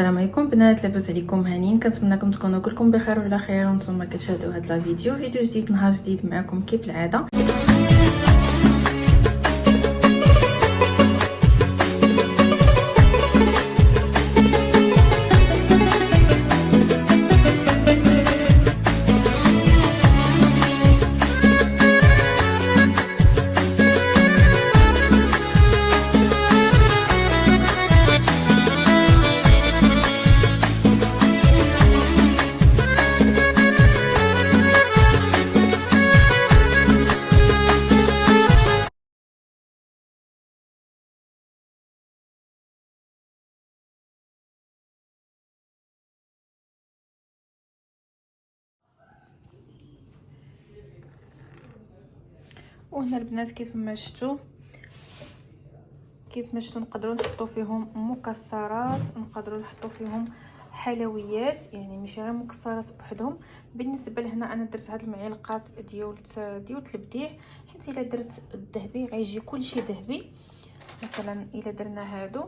السلام عليكم. بنات لاباس عليكم هانيين كنتمنىكم تكونوا كلكم بخير وعلى خير. وأنتم كتشاهدوا هذا الفيديو فيديو جديد نهار جديد معكم كيف العادة. وهنا البنات كيف ما شفتوا كيف ما شفتوا نقدروا نحطوا فيهم مكسرات نقدروا نحطوا فيهم حلويات يعني ماشي غير مكسرات بوحدهم. بالنسبة لهنا أنا درت هاد المعلقات ديال ديال البديع حيت إلا درت الذهبي غيجي كلشي ذهبي. مثلا إلا درنا هادو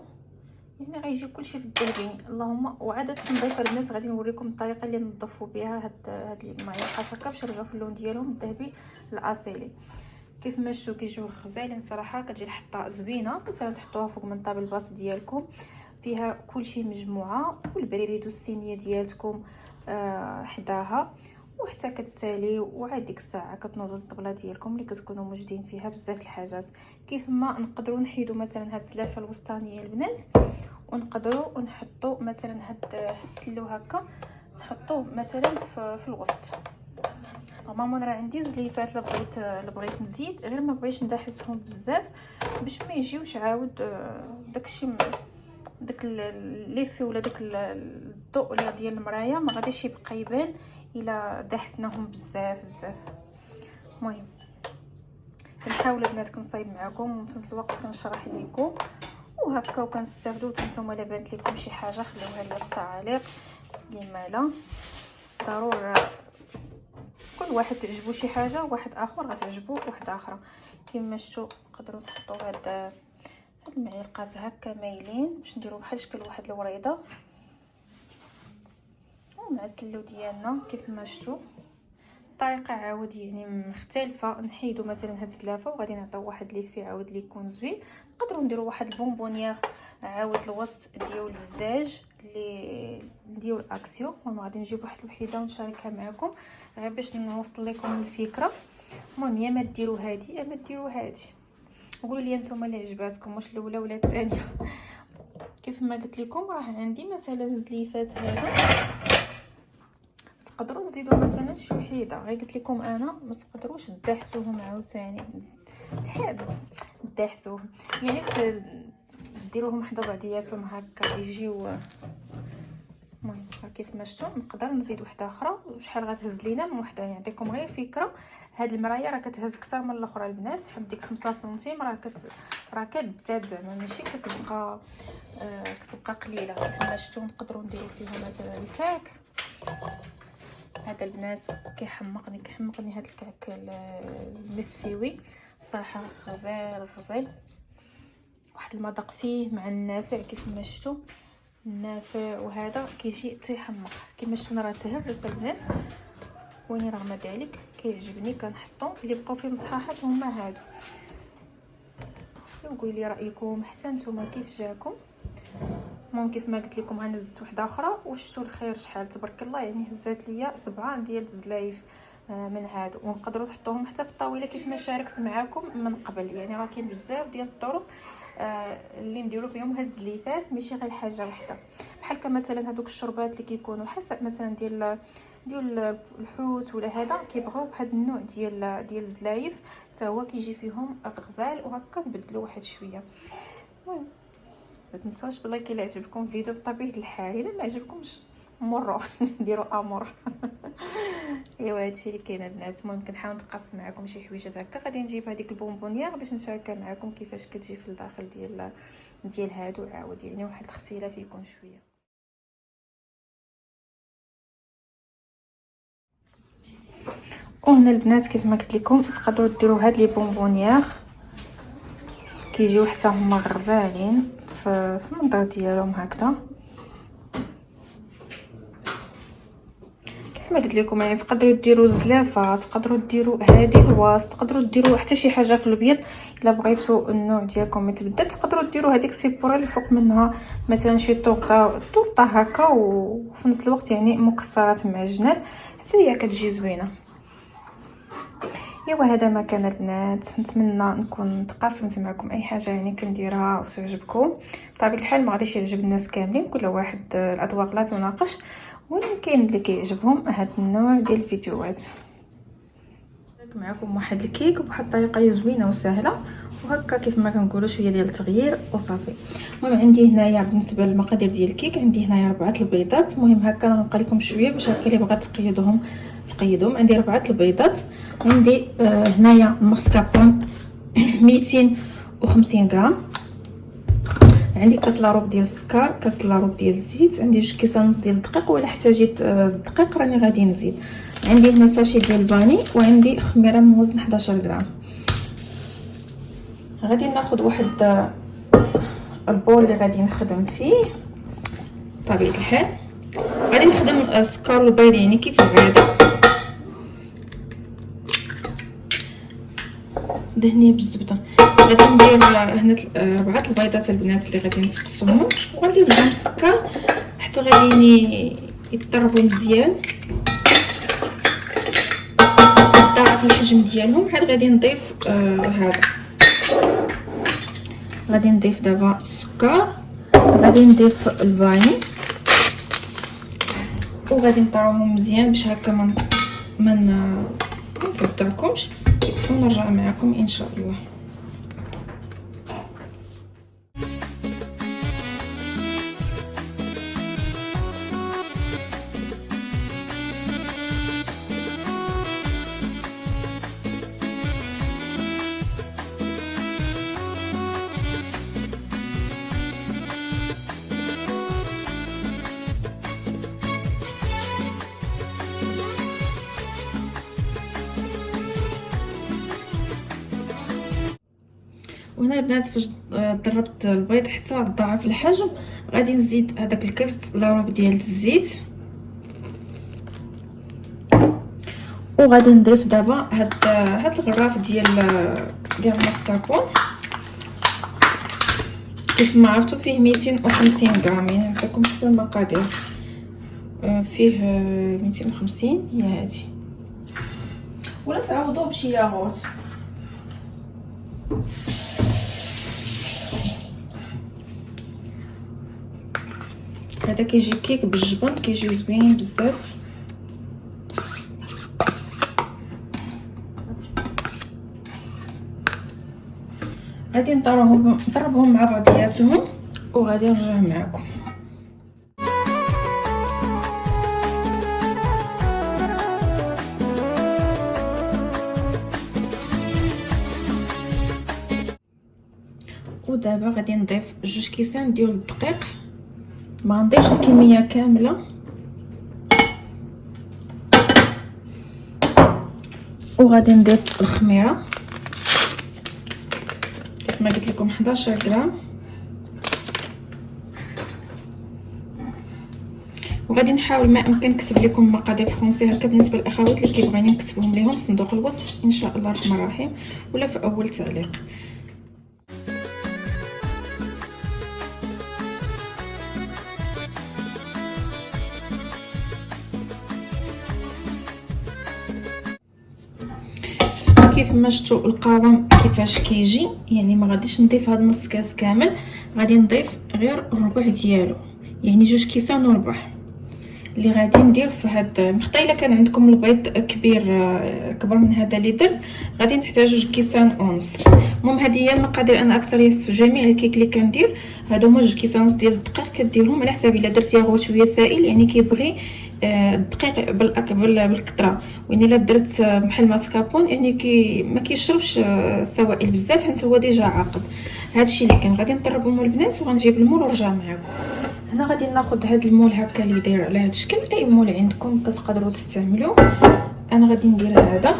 يعني غيجي كلشي في الذهبي. اللهم وعاد التنظيف الناس غادي نوريكم الطريقة اللي نظفوا بها هاد هاد المعلقات هكا باش يرجعوا في اللون ديالهم الذهبي الأصيلي. كيف ما شفتوا كيجيو غزالين صراحة كتجي الحطه زوينة مثلا تحطوها فوق من table basse ديالكم. فيها كلشي مجموعة والبريريد و الصينية ديالتكم آه حداها. وحتى كتسالي وعاد ديك الساعة كتنوضوا الطبله ديالكم اللي كتكونوا موجودين فيها بزاف الحاجات. كيف ما نقدروا نحيدوا مثلا هاد الزلافة الوسطانية البنات ونقدروا نحطوا مثلا هاد هاد السلو هكا نحطوه مثلا في, في الوسط. normalement راه عندي زليفات اللي بغيت اللي بغيت نزيد غير ما بغيتش ندحسهم بزاف باش ما يجيوش عاود آه، داكشي داك l'effet ولا داك الضوء ولا ديال المرايه ما غاديش يبقى يبان إلا دحسناهم بزاف بزاف. المهم كنحاول البنات كنصايب معكم وفي نفس الوقت كنشرح لكم وهكا وكتستافدوا نتوما الا بانت لكم شي حاجة خليوها لي في التعاليق. لما لا ضروري كل واحد تعجبو شي حاجة واحد آخر غتعجبو واحدة أخرى كما شفتوا نقدروا نحطوا هاد هاد المعلقات هكا مايلين باش نديرو بحال شكل واحد الوريضة. ومع السلو ديالنا كيف ما شفتوا الطريقة عاود يعني مختلفة. نحيدو مثلا هاد الزلافة وغادي نعطيو واحد l'effet عاود لي يكون زوين نقدروا نديرو واحد ال bonbonnière عاود الوسط ديال الزاج. اللي ديال اكسيو المهم غادي نجيب واحد الوحيدة ونشاركها معكم غير باش نوصل لكم الفكرة. المهم يا ما ديروا هادي يا ما ديروا هادي. قولوا لي نتوما اللي عجباتكم واش الأولى ولا الثانية؟ كيف ما قلت لكم راه عندي مثلا الزليفات هذا تقدروا تزيدوا مثلا شي وحيدة. غير قلت لكم أنا ما تقدروش تدحسوهم عاوتاني. تحب تدحسوهم. يعني ديروهم حدا بعضياتهم هكا يجيو المهم كيف ما شفتوا نقدر نزيد وحدة أخرى وشحال غتهز لينا من وحدة نعطيكم غير فكرة. هاد المرايه راه كتهز أكثر من الأخرى البنات حد ديك 5 سنتيم راه كت راه كتزاد زعما ماشي كتبقى آه كتبقى قليلة. كيف ما شفتوا نقدروا نديروا فيها مثلا الكعك. هذا البنات كيحمقني كيحمقني هذا الكعك المسفيوي. صراحة غزال غزال. واحد المذاق فيه مع النافع كيف ما شفتوا النافع وهذا كيجي تيحمق كما شفتوا راه تهرس البنات وين رغم ذلك كيعجبني كنحطو اللي بقاو فيه مصحاحات هما هادو. قولوا لي رأيكم حتى نتوما كيف جاكم؟ المهم كيف ما قلت لكم أنا زدت وحده أخرى وشفتوا الخير شحال. تبارك الله يعني هزات ليا سبعة ديال الزلايف آه، من هادو. ونقدروا تحطوهم حتى في الطاولة كيف ما شاركت معكم من قبل. يعني راه كاين بزاف ديال الطرق اللي نديرو بهم هاد الزليفات ماشي غير حاجة وحدة. بحال مثلا هذوك الشربات اللي كيكونوا حسب مثلا ديال ديال الحوت ولا هذا كيبغيو بهذا النوع ديال ديال الزلايف حتى هو كيجي فيهم غزال وهكا نبدلو واحد شوية. المهم ما تنساوش بالله إلا عجبكم الفيديو بطبيعة الحال. إلا ما عجبكمش مروا نديروا امور ايوا هادشي اللي كاين البنات المهم كنحاول نتقاسم معكم شي حويجات هكا. غادي نجيب هذيك ال bonbonnière باش نشاركها معكم كيفاش كتجي في الداخل ديال ديال هادو عاود. يعني واحد الاختلاف يكون شوية. وهنا البنات كيف ما قلت لكم تقدروا ديروا هاد les bonbonnières. كيجيو حتى هما غزالين في المنظر ديالهم هكذا. كيف ما قلت لكم يعني تقدروا ديروا زلافه تقدروا ديروا هادي الواس تقدروا ديروا حتى شي حاجة في الابيض إلا بغيتوا النوع ديالكم يتبدل تقدروا ديروا هذيك السيبوره اللي فوق منها مثلا شي طورطه طورطه هكا وفي نفس الوقت يعني مكسرات مع الجناب. حتى هي كتجي زوينة. إيوا هذا ما كان البنات. نتمنى نكون تقاسمت معكم أي حاجة يعني كنديرها وتعجبكم. بطبيعة الحال ما غاديش يعجب الناس كاملين كل واحد الأذواق لا تناقش. ولكن كاين اللي كيعجبهم هذا النوع ديال الفيديوهات؟ معكم واحد الكيك بواحد الطريقة زوينة وسهلة. وهكا كيف ما كنقولوا شوية ديال التغيير وصافي. المهم عندي هنايا بالنسبة للمقادير ديال الكيك عندي هنايا ربعة البيضات. المهم هكا غنبقى لكم شوية باش هكا اللي بغات تقيدهم تقيدهم. عندي ربعة البيضات. عندي آه هنايا ماسكابون 250 غرام. عندي كاس إلا ربع ديال السكر كاس إلا ربع ديال الزيت عندي جوج كيسان ونص ديال الدقيق ولا احتاجيت آه، الدقيق راني غادي نزيد. عندي هنا sachet ديال ال vanille وعندي خميرة من وزن 11 غرام. غادي ناخذ واحد آه، ال bol اللي غادي نخدم فيه. بطبيعه الحال. غادي نخدم السكر والبيض يعني كيف العاده دهنيه بالزبدة. غادي ندير هنا ربعه البيضات البنات اللي غادي نفقسهم وغندير معاهم السكر حتى غادي يطربوا مزيان. ضاعف الحجم ديالهم عاد غادي نضيف آه هذا. غادي نضيف دابا السكر. غادي نضيف الفاني وغادي نطروهم مزيان باش هكا من من نصدعكمش ونرجع معكم إن شاء الله. وهنا البنات فاش ضربت البيض حتى ضاعف الحجم غادي نزيد هذاك الكاس إلا ربع ديال الزيت. وغادي نضيف دابا هاد هاد الغراف ديال ديال الماسكاربون كيف ما عرفتوا فيه 250 غرام يعني نعطيكم حتى المقادير. آه، فيه 250 هي هادي. ولا تعوضوه بشي ياغورت. هذا كيجي كيك بالجبن كيجي زوين بزاف. غادي نضربهم نضربهم مع بعضياتهم وغادي نرجع معكم. ودابا غادي نضيف جوج كيسان ديال الدقيق. ما غنضيفش الكمية كاملة. وغادي نضيف الخميرة. كيف ما قلت لكم 11 غرام. وغادي نحاول ما أمكن نكتب لكم مقادير فرونسي هكا بالنسبة للأخوات اللي كيبغيني نكتبهم لهم في صندوق الوصف إن شاء الله الرحمن الرحيم ولا في أول تعليق. كيف ما شفتوا القوام كيفاش كيجي يعني ما غاديش نضيف هذا نص كاس كامل غادي نضيف غير الربع ديالو. يعني جوج كيسان وربع. اللي غادي ندير في هاد مخطا إلا كان عندكم البيض كبير كبر من هذا اللي درت غادي تحتاجوا جوج كيسان ونص المهم هذه هي المقادير أنا أكثر في جميع الكيك اللي كندير. هادو هما جوج كيسان ونص ديال الدقيق كديرهم على حساب إلا درت ياغورت شوية سائل يعني كيبغي الدقيق بالاكبر بالكثره وين إلا درت بحال ماسكابون يعني كي ما كيشربش السوائل بزاف حيت هو déjà عاقد هادشي اللي كان غادي نضربهم البنات وغنجيب ال moule ونرجع معكم هنا غادي ناخذ هاد ال moule هكا اللي داير على هاد الشكل. أي moule عندكم كتقدروا تستعملوه. أنا غادي ندير هذا.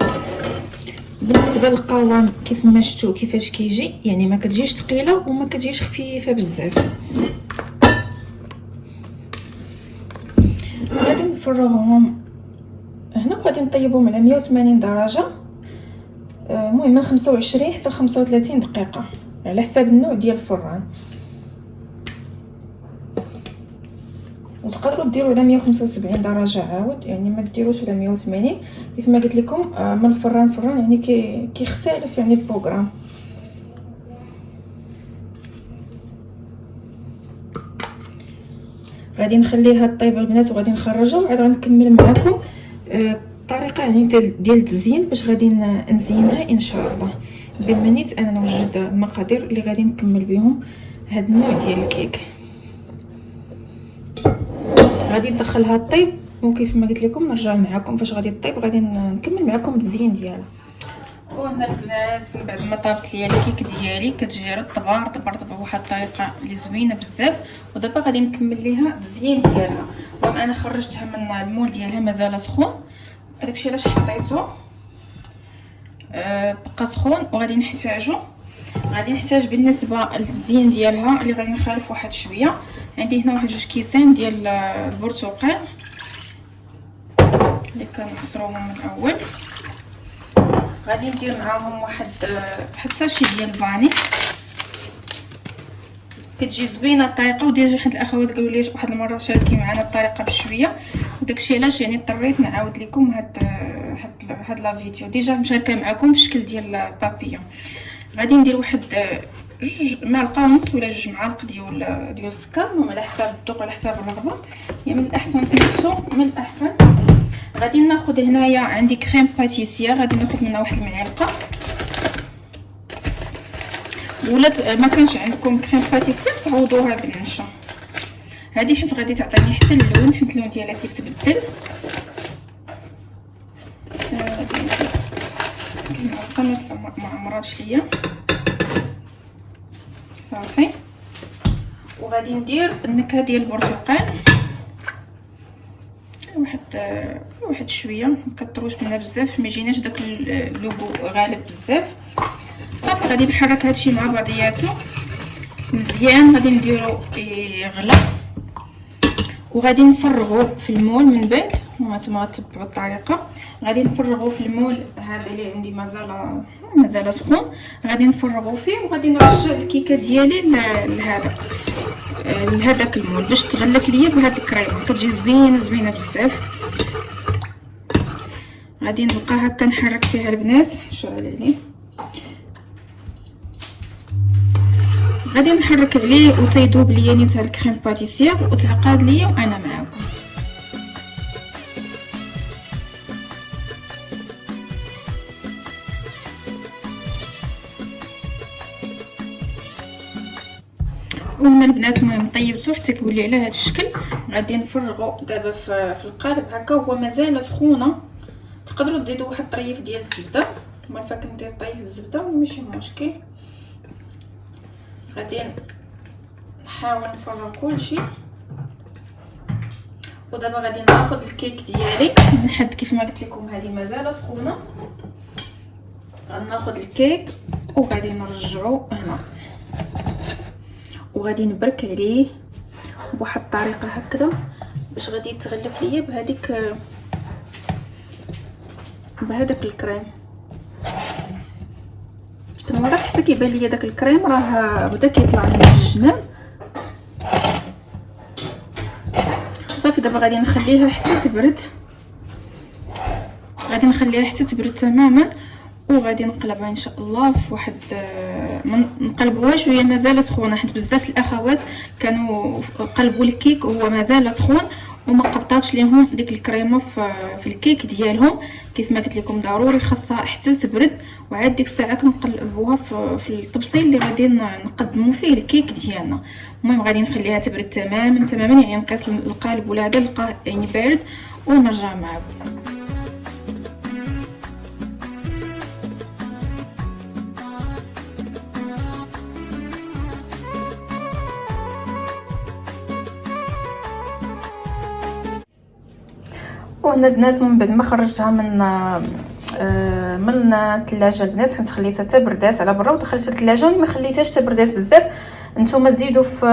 بالنسبة للقوام كيف ما شفتوا كيفاش كيجي؟ يعني ما كتجيش ثقيلة وما كتجيش خفيفة بزاف. نفرغهم هنا غادي نطيبهم على 180 درجة. آه، المهم من 25 حتى 35 دقيقة على حساب النوع ديال الفران. وتقدروا ديروا على 175 درجة عاود يعني ما ديروش على 180 كيف ما قلت لكم آه، من الفران فران يعني كي كيختلف يعني ال programme. غادي نخليها طيب البنات وغادي نخرجها وعاد غنكمل معكم الطريقة يعني ديال التزيين باش غادي نزينها إن شاء الله. بما نيت أنا نوجد المقادير اللي غادي نكمل بهم هاد النوع ديال الكيك. غادي ندخلها طيب وكيف ما قلت لكم نرجع معكم فاش غادي طيب غادي نكمل معكم التزيين ديالها. وهنا البنات من بعد ما طابت ليا الكيك ديالي كتجي رطبه رطبه رطبه بواحد الطريقة اللي زوينة بزاف ودابا غادي نكمل ليها الزين ديالها. المهم أنا خرجتها من المول ديالها مازال سخون. هذاكشي علاش حطيتو أه بقى سخون وغادي نحتاجو. غادي نحتاج بالنسبة للزين ديالها اللي غادي نخالف واحد شوية. عندي هنا واحد جوج كيسان ديال البرتقال اللي كنعصروهم من الأول. غادي ندير معاهم واحد واحد ساشي ديال الفاني كتجي زوينة الطريقة وديجا حد الأخوات قالوا لي واحد المرة شاركي معنا الطريقة بشوية. وداكشي علاش يعني اضطريت نعاود لكم هاد هاد هاد la vidéo. déjà مشاركة معكم بشكل ديال بابيون غادي ندير واحد جوج معلقة ونص ولا جوج معالق ديال ديال السكر. على حساب الذوق على حساب الرغبة. يعني من الأحسن نقصو من الأحسن. غادي ناخذ هنايا عندي crème pâtissière غادي ناخذ منها واحد المعلقة. ولا ما كانش عندكم crème pâtissière تعوضوها بالنشا. هذه حيت غادي تعطيني حتى اللون حيت اللون ديالها كيتبدل. المعلقه ما عمراتش ليا. صافي. وغادي ندير النكهة ديال البرتقال. واحد واحد شوية مكثروش منها بزاف ما يجيناش داك اللوغو غالب بزاف. صافي غادي نحرك هادشي مع بعضياتو. مزيان غادي نديرو يغلى. وغادي نفرغو في المول من بعد. وهانتوما تبعوا الطريقة. غادي نفرغو في المول هذا اللي عندي مازال مازال سخون. غادي نفرغو فيه وغادي نرجع الكيكة ديالي لهذا. لهذاك المول. باش تغلف ليا بهاد الكريمه كتجي زوينة زوينة بزاف. غادي نبقى هكا نحرك فيها البنات. شعل عليه غادي نحرك عليه وتيذوب ليا نيت هاد الكريم باتيسير وتعقاد ليا وأنا معاكم. وهنا البنات المهم طيبتو حتى كيولي على هذا الشكل. غادي نفرغو دابا في القالب هكا. هو مازال سخونه تقدروا تزيدوا واحد الطريف ديال الزبدة. فاك ندير طيف الزبدة ماشي مشكل. غادي نحاول نفرغ كلشي. ودابا غادي ناخذ الكيك ديالي. من حد كيف ما قلت لكم هذه مازال سخونة. غناخذ الكيك وغادي نرجعو هنا. وغادي نبرك عليه بواحد الطريقة هكذا باش غادي يتغلف ليا بهذيك بهذاك الكريم. من ورا حتى كيبان ليا داك الكريم راه بدا كيطلع من الجناب صافي دابا غادي نخليها حتى تبرد. غادي نخليها حتى تبرد تماما. وغادي نقلبها ان شاء الله في واحد نقلبوها شوية مازال سخونة حيت بزاف الأخوات كانوا قلبوا الكيك وهو مازال سخون وما قبطاتش ليهم ديك الكريمة في الكيك ديالهم. كيف ما قلت لكم ضروري خاصها حتى تبرد وعاد ديك الساعة كنقلبوها في الطبسيل اللي غادي نقدموا فيه الكيك ديالنا. المهم غادي نخليها تبرد تماما تماما يعني نقيس القالب ولا هذا نلقاه يعني بارد ونرجع معكم. وهنا البنات من بعد ما خرجتها من آه، من الثلاجه البنات حيت خليتها حتى بردات على برا ودخلتها الثلاجه ما خليتهاش حتى بردات بزاف. نتوما تزيدوا في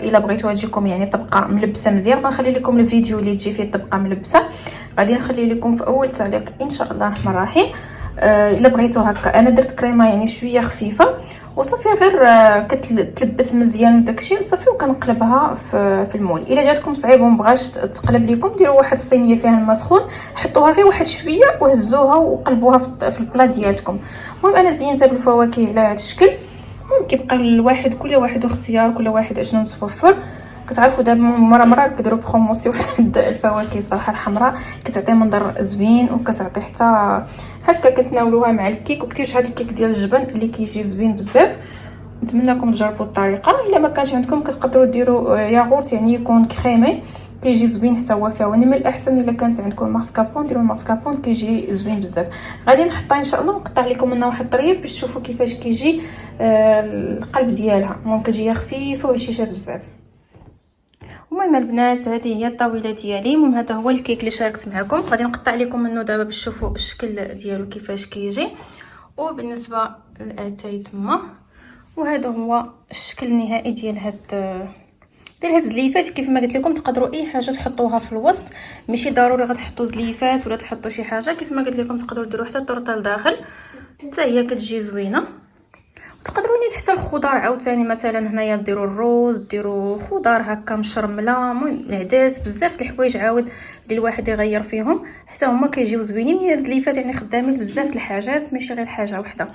إلا بغيتوها تجيكم يعني تبقى ملبسة مزيان غنخلي لكم الفيديو اللي تجي فيه تبقى ملبسة. غادي نخلي لكم في أول تعليق إن شاء الله الرحمن الرحيم. آه إلا بغيتو هكا. أنا درت كريمة يعني شوية خفيفة وصافي غير آه كتلبس مزيان داكشي وصافي وكنقلبها في, في المول. إلا جاتكم صعيبة ومبغاش تقلب لكم ديروا واحد الصينية فيها الماء سخون حطوها غير واحد شوية وهزوها وقلبوها في ال plat ديالكم المهم أنا زينتها بالفواكه على هذا الشكل. كيبقى الواحد كل واحد واختيار كل واحد أشنو متوفر. كتعرفوا دابا مرة مرة كيديروا promotion الفواكه الصراحة الحمراء كتعطي منظر زوين وكتعطي حتى هكا كتناولوها مع الكيك. وكثير هذا الكيك ديال الجبن اللي كيجي زوين بزاف. نتمنىكم تجربوا الطريقة. إلا ما كانش عندكم كتقدروا ديروا ياغورت يعني يكون كريمي. كيجي زوين حتى هو يعني من الأحسن إلا كانت عندكم ماسكابون ديروا ماسكابون كيجي زوين بزاف. غادي نحطها إن شاء الله. ونقطع لكم منها واحد الطريف باش تشوفوا كيفاش كيجي آه القلب ديالها. المهم كتجي خفيفة وهشيشه بزاف. المهم البنات هذه هي الطاولة ديالي. المهم هذا هو الكيك اللي شاركت معكم. غادي نقطع لكم منه دابا باش تشوفوا الشكل ديالو كيفاش كيجي. وبالنسبة للاتاي تما وهذا هو الشكل النهائي ديال هاد ديال هاد الزليفات كيف ما قلت لكم تقدروا أي حاجة تحطوها في الوسط. ماشي ضروري غتحطوا زليفات ولا تحطوا شي حاجة. كيف ما قلت لكم تقدروا ديروا حتى الطرطه لداخل حتى هي كتجي زوينة. تقدروا نيت حتى الخضار عاوتاني مثلا هنايا ديروا الروز ديروا خضار هكا مشرملة المهم العدس بزاف د الحوايج عاود اللي الواحد يغير فيهم حتى هما كيجيو زوينين هي الزليفات يعني خدامين بزاف د الحاجات ماشي غير حاجة وحدة.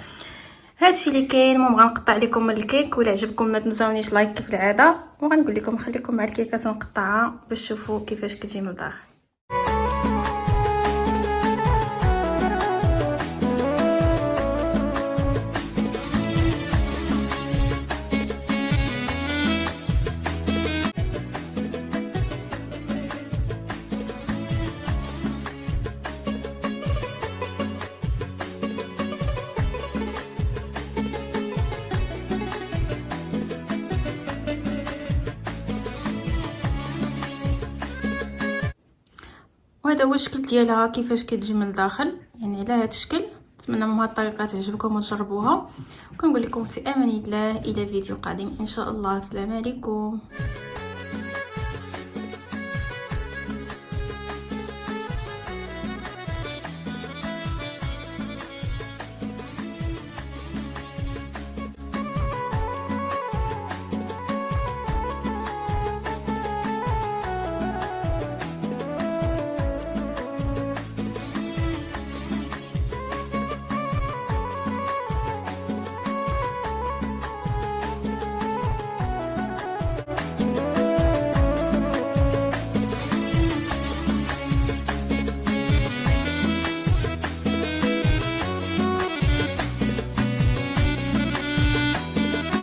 هادشي اللي كاين المهم غنقطع لكم الكيك ولا عجبكم ما تنساونيش like كيف العاده وغنقول لكم نخليكم مع الكيكة نقطعها باش تشوفوا كيفاش كتجي من الداخل. وهذا هو الشكل ديالها كيفاش كتجي من الداخل. يعني على هذا الشكل نتمنى من هذه الطريقة تعجبكم وتجربوها. وكنقول لكم في أمان الله إلى فيديو قادم. إن شاء الله السلام عليكم.